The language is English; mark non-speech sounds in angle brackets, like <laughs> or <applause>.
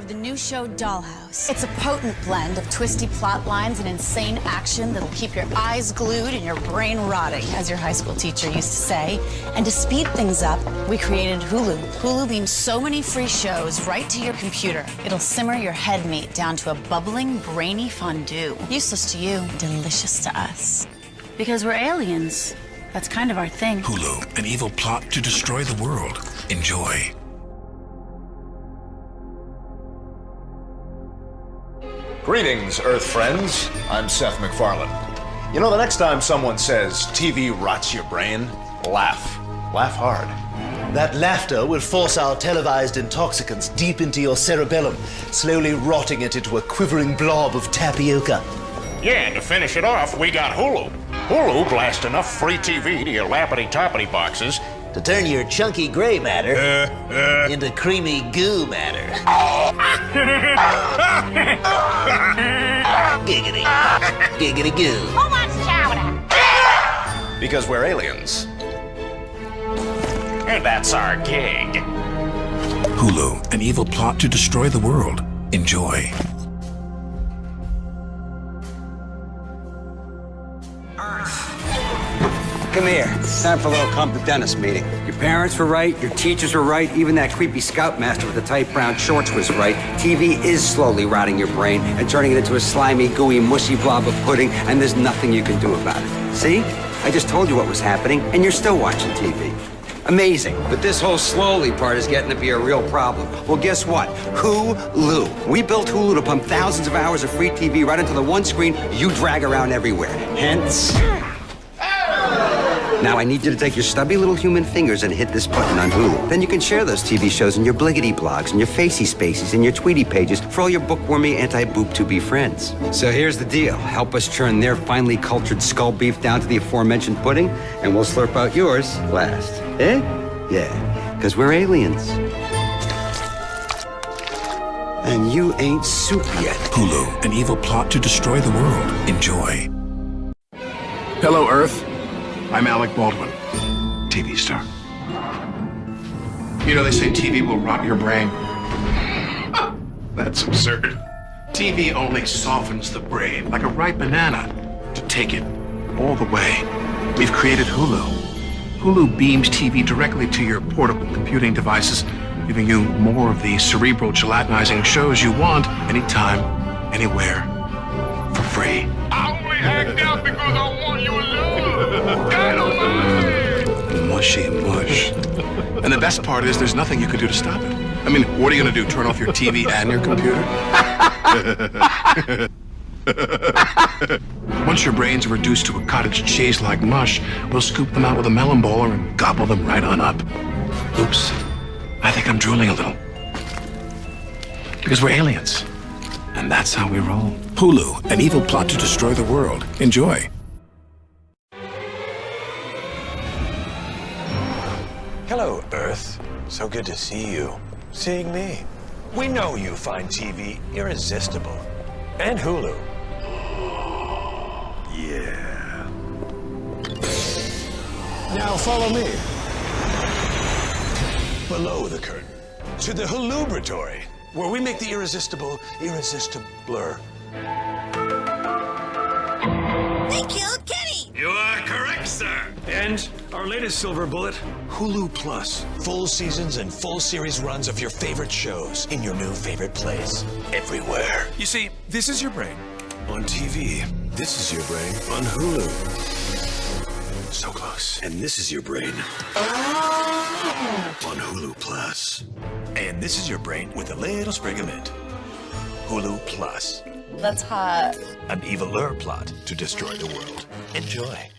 of the new show Dollhouse. It's a potent blend of twisty plot lines and insane action that'll keep your eyes glued and your brain rotting, as your high school teacher used to say. And to speed things up, we created Hulu. Hulu beams so many free shows right to your computer. It'll simmer your head meat down to a bubbling, brainy fondue. Useless to you, delicious to us. Because we're aliens. That's kind of our thing. Hulu, an evil plot to destroy the world. Enjoy. Greetings, Earth friends. I'm Seth MacFarlane. You know, the next time someone says TV rots your brain, laugh. Laugh hard. That laughter will force our televised intoxicants deep into your cerebellum, slowly rotting it into a quivering blob of tapioca. Yeah, and to finish it off, we got Hulu. Hulu blasts enough free TV to your lappity-toppity boxes to turn your chunky gray matter uh, uh, <laughs> into creamy goo matter. <laughs> Giggity. Giggity goo. Who wants chowder? Because we're aliens. And that's our gig. Hulu, an evil plot to destroy the world. Enjoy. Come here. It's time for a little come to dentist meeting. Your parents were right, your teachers were right, even that creepy scoutmaster with the tight brown shorts was right. TV is slowly rotting your brain and turning it into a slimy, gooey, mushy blob of pudding, and there's nothing you can do about it. See? I just told you what was happening, and you're still watching TV. Amazing. But this whole slowly part is getting to be a real problem. Well, guess what? Hulu. We built Hulu to pump thousands of hours of free TV right into the one screen you drag around everywhere. Hence... Now I need you to take your stubby little human fingers and hit this button on Hulu. Then you can share those TV shows in your bliggity blogs and your facey spaces and your tweety pages for all your bookwormy anti-boop to be friends. So here's the deal. Help us churn their finely cultured skull beef down to the aforementioned pudding, and we'll slurp out yours last. Eh? Yeah, because we're aliens. And you ain't soup yet. Hulu, an evil plot to destroy the world. Enjoy. Hello, Earth. I'm Alec Baldwin, TV star. You know, they say TV will rot your brain. <laughs> That's absurd. TV only softens the brain, like a ripe banana, to take it all the way. We've created Hulu. Hulu beams TV directly to your portable computing devices, giving you more of the cerebral gelatinizing shows you want anytime, anywhere, for free. I only act out because I want you alone. Mushy mush. and the best part is there's nothing you can do to stop it. I mean, what are you going to do, turn off your TV and your computer? <laughs> Once your brains are reduced to a cottage cheese like mush, we'll scoop them out with a melon bowler and gobble them right on up. Oops. I think I'm drooling a little. Because we're aliens. And that's how we roll. Hulu, an evil plot to destroy the world. Enjoy. Hello, Earth. So good to see you. Seeing me. We know you find TV irresistible. And Hulu. Yeah. Now follow me. Below the curtain. To the Hulubratory, where we make the irresistible irresistibler. And our latest silver bullet, Hulu Plus. Full seasons and full series runs of your favorite shows in your new favorite place. Everywhere. You see, this is your brain on TV. This is your brain on Hulu. So close. And this is your brain on Hulu Plus. And this is your brain with a little sprig of mint. Hulu Plus. That's hot. An eviler plot to destroy the world. Enjoy.